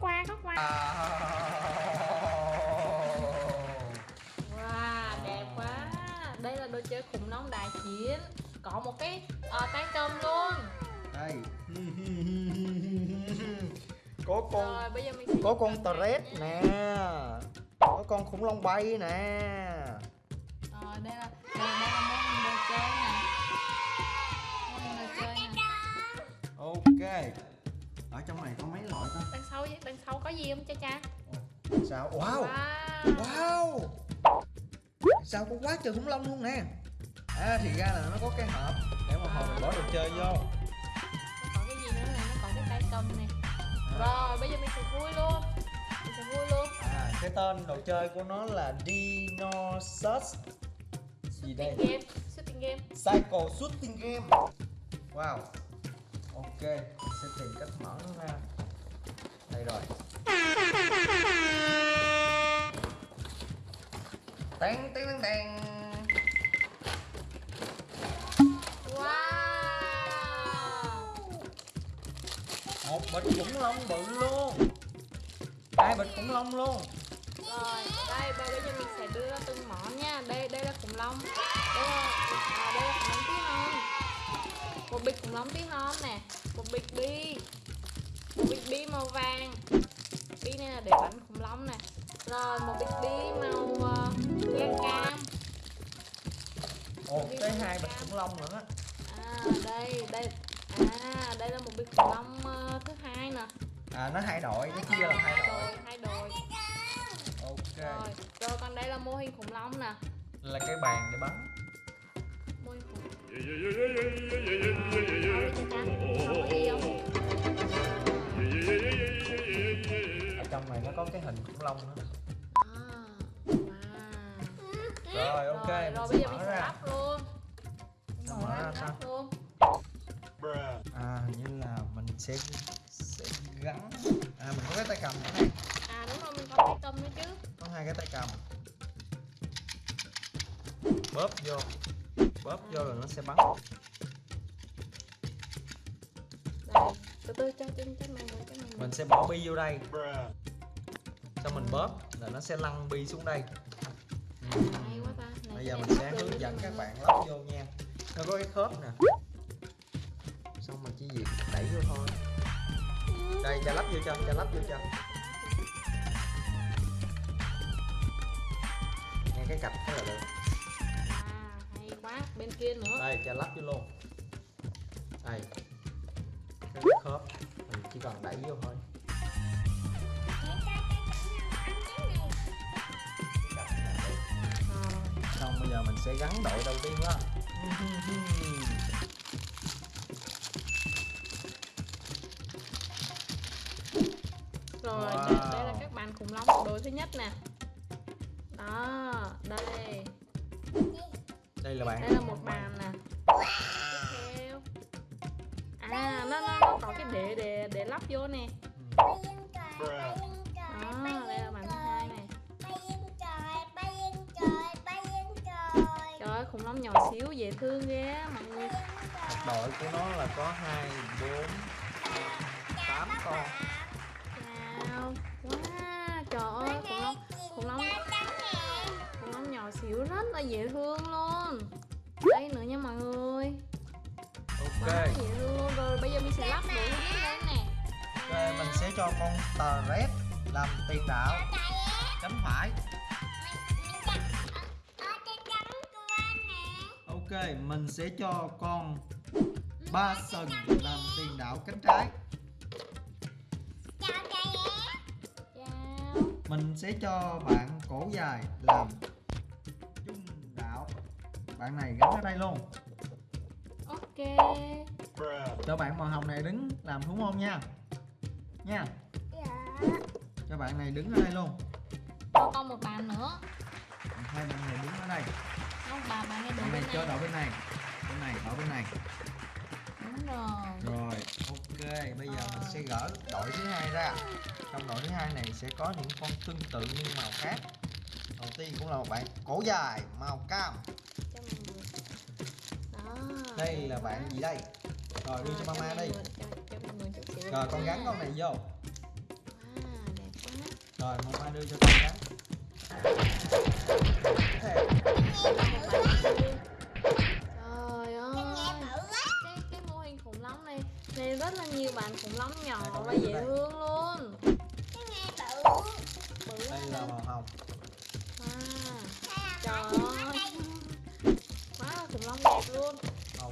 qua khóc qua. À. Wow, đẹp quá. Đây là đồ chơi khủng long đại chiến. Có một cái ờ, tay cầm luôn. Đây. Có con Rồi bây giờ mình có con Toret nhé. nè. có con khủng long bay nè. Rồi đây là đây, ở trong này có mấy loại ta? Đằng sau đằng sau có gì không cha cha? Sao? Wow! Wow! Wow! Sao có quá trời khủng long luôn nè? À thì ra là nó có cái hộp để một hộp mình bỏ đồ chơi vô. Nó có cái gì nữa này nó có cái tay cầm nè. Rồi bây giờ mình sẽ vui luôn. Mình sẽ vui luôn. À cái tên đồ chơi của nó là Dinosaurs gì đây? Game Shooting game. Cycle Shooting Game. Wow Ok Mình sẽ tìm cách mở nó ra Đây rồi Teng teng teng teng Wow Một bịch khủng long bự luôn Hai bịch khủng long luôn Rồi, đây bây giờ mình sẽ đưa từng món nha. Đây đây là khủng long. Đây là à, đây là khủng long tí hon. Một bịch khủng long tí hon nè, một bịch bi. Một bịch bi màu vàng. Bi này là để bắn khủng long nè. Rồi một bịch bi màu uh, đen cam. Ồ tới hai bịch khủng long nữa á À đây, đây. À, đây là một bịch khủng long ờ, thứ hai nè. À nó hai đội Nó chia là hai đội hai đồi. Ok Rồi, rồi còn đây là mô hình khủng long nè. Là cái bàn để bắn Ở trong này nó có cái hình khủng long nữa. Rồi ok rồi, rồi bây giờ mình sẽ lắp luôn. Sao? lắp luôn. À như là mình sẽ sẽ gắn. À mình có cái tay cầm ở đây À đúng rồi mình có tay cầm nữa chứ. Có hai cái tay cầm. Bóp vô Bóp vô rồi nó sẽ bắn. Đây, từ từ cho chân cho mình mình Mình sẽ bỏ bi vô đây. Xong mình bóp là nó sẽ lăn bi xuống đây. Ừ. Hay quá ta. Này, Bây giờ cái mình sẽ hướng dẫn các bạn lắp vô nha. Nó có cái khớp nè. Xong mình chỉ việc đẩy vô thôi. Đây cho lắp vô cho, cho lắp vô cho Nghe cái cạch thế là được quá Bên kia nữa. Đây cho lắp vô luôn. Đây. Cái khớp. Mình chỉ cần đẩy vô thôi. Xong bây giờ mình sẽ gắn đội đầu tiên đó Rồi Wow. đây, là các bạn khủng long đồ thứ nhất nè. Đó Đây Đây là bạn. Đây là một bàn nè. Tiếp theo À nó, nó, nó có cái để để để lắp vô nè. Đó đây là bàn thứ hai này Trời ơi khủng long nhỏ xíu dễ thương ghê mọi người. Đội của nó là có 2, 4, 8 con. Wow Wow Trời ơi khủng long Khủng long Khủng long nhỏ xíu rất là dễ thương luôn Đây nữa nha mọi người. Ok. Quá luôn. Rồi bây giờ mình sẽ lắp thứ nhất lên nè. Ok mình sẽ cho con tờ red làm tiền đạo. Cánh phải. Ok mình sẽ cho con ba sừng làm tiền đạo cánh trái. Chào. Mình sẽ cho bạn cổ dài làm Bạn này gắn ở đây luôn. Ok. Cho bạn màu hồng này đứng làm đúng không nha. Nha. Cho bạn này đứng ở đây luôn. Cho con một bàn nữa. Hai bạn này đứng ở đây. Không bà bà này Bạn đứng này bên cho đội bên này. Bên này ở bên này. Đúng rồi. Rồi ok. Bây giờ mình sẽ gỡ đội thứ hai ra. Trong đội thứ hai này sẽ có những con tương tự nhưng màu khác. Đầu tiên cũng là một bạn cổ dài màu cam Đây là bạn gì đây? Rồi đưa cho mama đi. Rồi con gắn con này vô. À, rồi ai đưa cho con cái Thế, Trời ơi cái, cái mô hình khủng long này. Này rất là nhiều bạn khủng long nhỏ và dễ thương luôn. Bự đây là màu hồng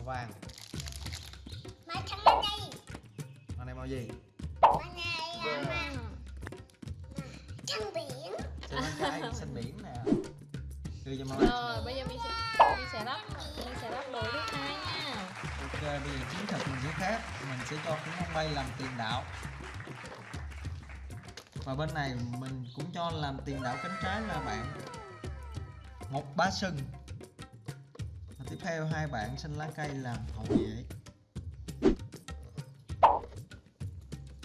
màu vàng màu này màu gì? À, Sri Lanka xanh biển. Nè. Đưa cho mama rồi bây giờ mình sẽ mình sẽ lắp mình sẽ lắp đồ thứ hai nha. Ok bây giờ chiến thuật mình sẽ khác. Mình sẽ cho khủng long bay làm tiền đạo. Và bên này mình cũng cho làm tiền đạo cánh trái là bạn. Một bá sừng tiếp theo hai bạn xanh lá cây làm hậu vệ.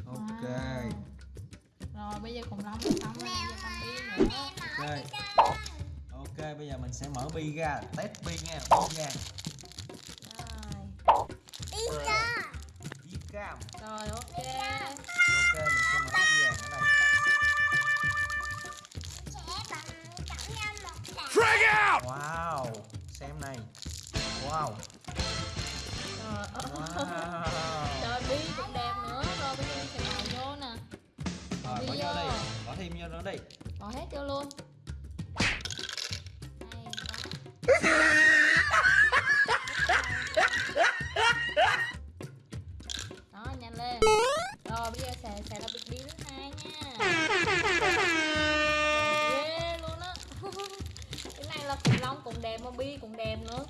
Ok. Rồi bây giờ khủng long xong rồi bây giờ con bi nữa. Ok. Ok bây giờ mình sẽ mở bi ra test bi nha bi nha wow. Trời bi cũng đẹp nữa. Rồi bây giờ sẽ bỏ vô nè. Rồi bỏ vô đây bỏ thêm vô nữa đi. Bỏ hết vô luôn. Đó. nhanh lên. Rồi bây giờ sẽ sẽ là bịch bi thứ hai nha. Ghê luôn á. Cái này là khủng long cũng đẹp mà bi cũng đẹp nữa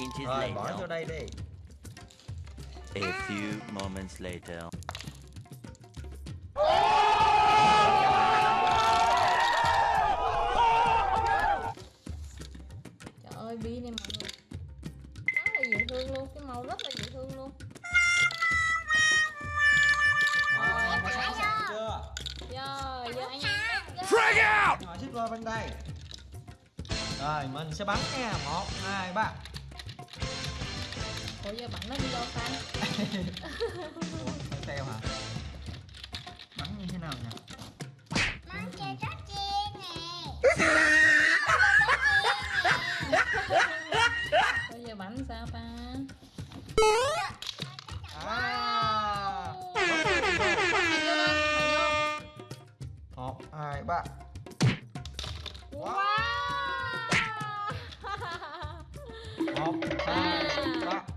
inches rồi bỏ vô đây đi. A few moments later. trời ơi bi này mọi người. Rất là dễ thương luôn cái màu rất là dễ thương luôn. Rồi chưa? Rồi giờ anh em ngồi xích qua bên đây. Rồi mình sẽ bắn nha. Một hai ba ủa giờ bắn nó đi đâu ta? Ủa theo hả? Bắn như thế nào nhỉ? Bây giờ bắn sao ta? À. Một hai ba. Wow. Một hai ba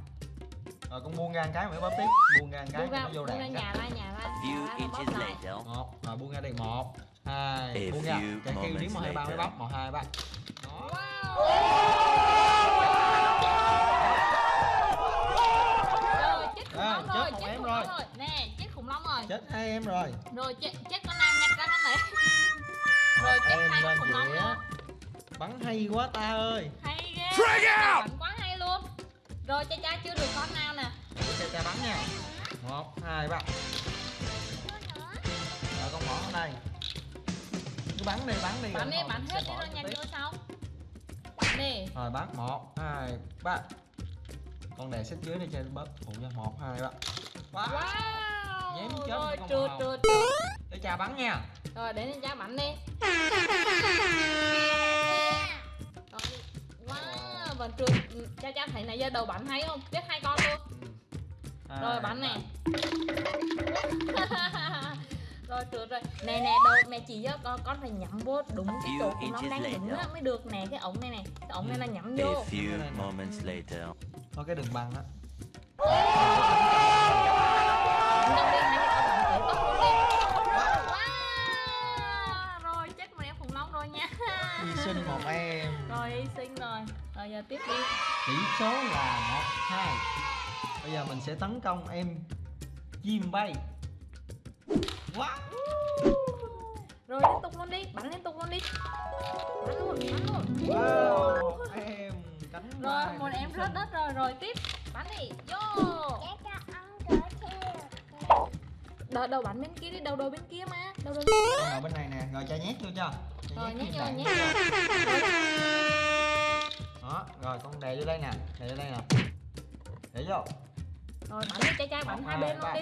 rồi con buông ra cái mới bấm tiếp. Buông ra cái buông ra nó vô đạn nhà ra nhà ra Few bóp inches later. một. Rồi buông ra đây một. Hai. A buông ra. chạy kêu điểm một hai ba mới bấm một hai ba. Đó. Rồi chết khủng À, chết một em rồi. nè chết khủng long rồi. Chết hai em rồi. Rồi chết chết con nam nhặt ra con này. Rồi chết hai con khủng long bắn hay quá ta ơi. Hay ghê. Bắn rồi cha cha chưa được con nào nè. Cho cha bắn nha. Một hai ba rồi con bỏ ở đây. Cứ bắn đi bắn đi bắn đi bắn hết đi nhanh vô sau. Bắn đi. Rồi bắn. Một hai ba con đè xích dưới đây cho bớt phụ cho một hai ba wow. wow. Nhém chết rồi con trượt trượt. Cho cha bắn nha. Rồi để cha bắn đi vẫn trượt cha cha thấy nãy giờ đầu bắn hay không? Chết hai con luôn. Hai, rồi bắn nè rồi trượt rồi. Nè nè đầu mẹ chỉ cho con con phải nhắm vô đúng cái chỗ của nó đang đứng á mới được nè cái ống này nè. Cái ống này là nhắm A vô. few Này nè. moments later. thôi cái đường băng á. Đâu rồi chết em khủng long rồi nha. Hy sinh một em. Rồi hy sinh rồi rồi giờ tiếp đi. Tỷ số là một hai. Bây giờ mình sẽ tấn công em chim bay. Wow! Rồi liên tục luôn đi. Bắn liên tục luôn đi. Bắn luôn bắn luôn. Wow! Em cánh rồi một em rớt đất rồi. Rồi tiếp. Bắn đi. Vô. Đầu đầu bắn bên kia đi. Đầu đầu bên kia mà. Đầu đầu bên này nè. Rồi cho nhét vô cho. Rồi nhét vô nhét vô. Vô rồi đây nè đè vô đây nè. Để vô. Rồi bắn đi trai trai bắn Một, hai bên luôn đi.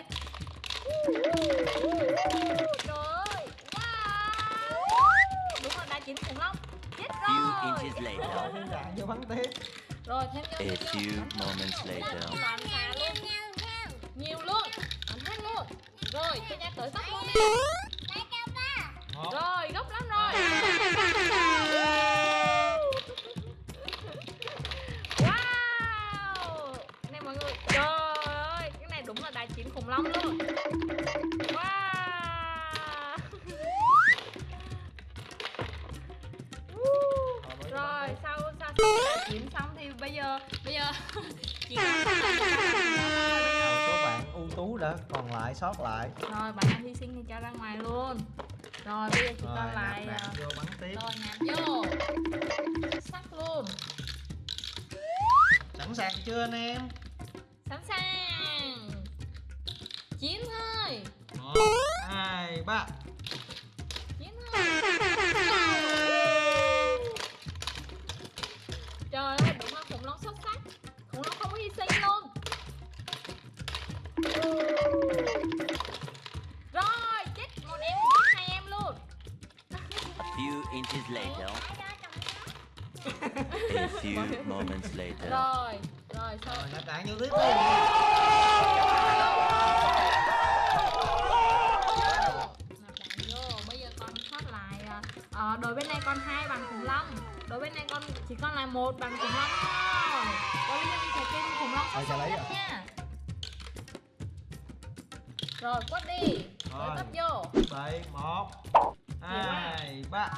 Trời ơi wow. Đúng là đá chín khủng long chết Few rồi. inches later. Thiên đạn vô bắn tiếp. Rồi thêm vô A few moments later. Nhiều luôn. Bắn hết luôn. Rồi trai trai tới tóc luôn đi. Rồi gốc lắm rồi long luôn. Wow. Rồi sau sau đá chín xong thì bây giờ bây giờ giờ số bạn ưu tú đã còn lại sót lại. Rồi bạn hy sinh thì cho ra ngoài luôn. Rồi bây giờ rồi còn lại nạp à, vô bắn tiếp. Rồi nạp vô. Sắc luôn. Sẵn sàng chưa anh em? Sẵn sàng chín thôi. Một hai ba. Chín thôi. Trời ơi đúng là khủng long xuất sắc. Khủng long không có hy sinh luôn. Rồi chết một em chết hai em luôn. Few inches later. A few moments later. rồi rồi sau rồi nạp đạn vô tiếp đi chỉ còn lại một bằng khủng long thôi. Giờ mình sẽ tìm khủng long sẽ lấy rồi. nha? Rồi quất đi. Rồi. rồi. tấp vô. Bảy một hai ba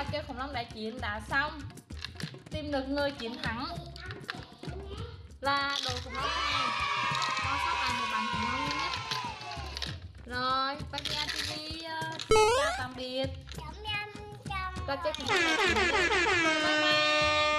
trò chơi khủng long đại chiến đã xong. Tìm được người chiến thắng là đội khủng long này. Có sót lại một bàn khủng long nhất rồi Bagia TV uh, chào tạm biệt. Trò chơi khủng long bye bye